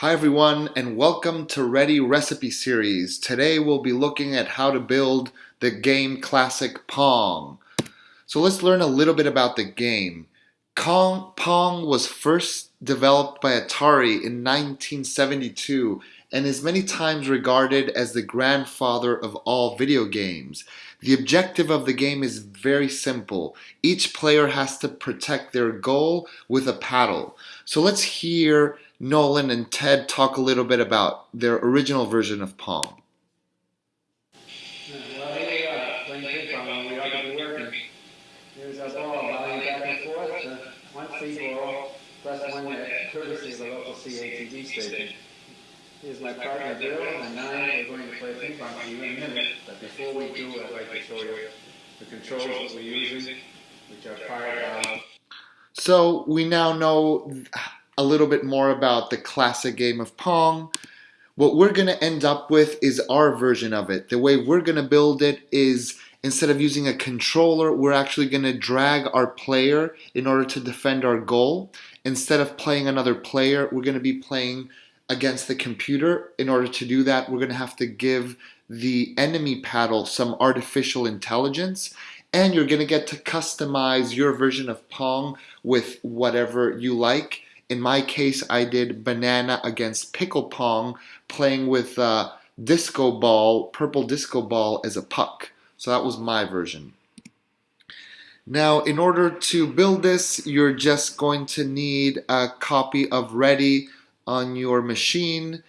Hi everyone and welcome to Ready Recipe Series. Today we'll be looking at how to build the game classic Pong. So let's learn a little bit about the game. Pong was first developed by Atari in 1972 and is many times regarded as the grandfather of all video games. The objective of the game is very simple. Each player has to protect their goal with a paddle. So let's hear Nolan and Ted talk a little bit about their original version of Pong. Here's plus my partner Bill, and I are going to play ping pong for you in a minute. But before we do, I'd like to show you the controls that we're using, which are. So we now know a little bit more about the classic game of Pong. What we're going to end up with is our version of it. The way we're going to build it is instead of using a controller, we're actually going to drag our player in order to defend our goal. Instead of playing another player, we're going to be playing against the computer. In order to do that, we're going to have to give the enemy paddle some artificial intelligence and you're going to get to customize your version of Pong with whatever you like. In my case, I did banana against pickle pong, playing with uh, disco ball, purple disco ball as a puck. So that was my version. Now, in order to build this, you're just going to need a copy of Ready on your machine.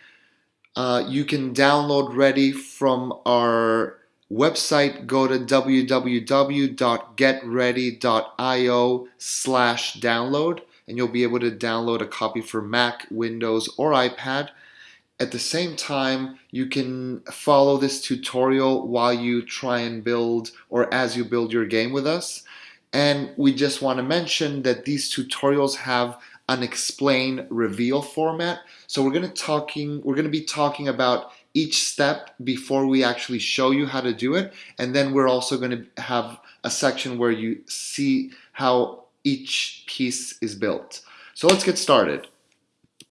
Uh, you can download Ready from our website. Go to www.getready.io slash download and you'll be able to download a copy for Mac, Windows, or iPad. At the same time, you can follow this tutorial while you try and build or as you build your game with us. And we just want to mention that these tutorials have an explain reveal format. So we're going to talking we're going to be talking about each step before we actually show you how to do it. And then we're also going to have a section where you see how each piece is built. So let's get started.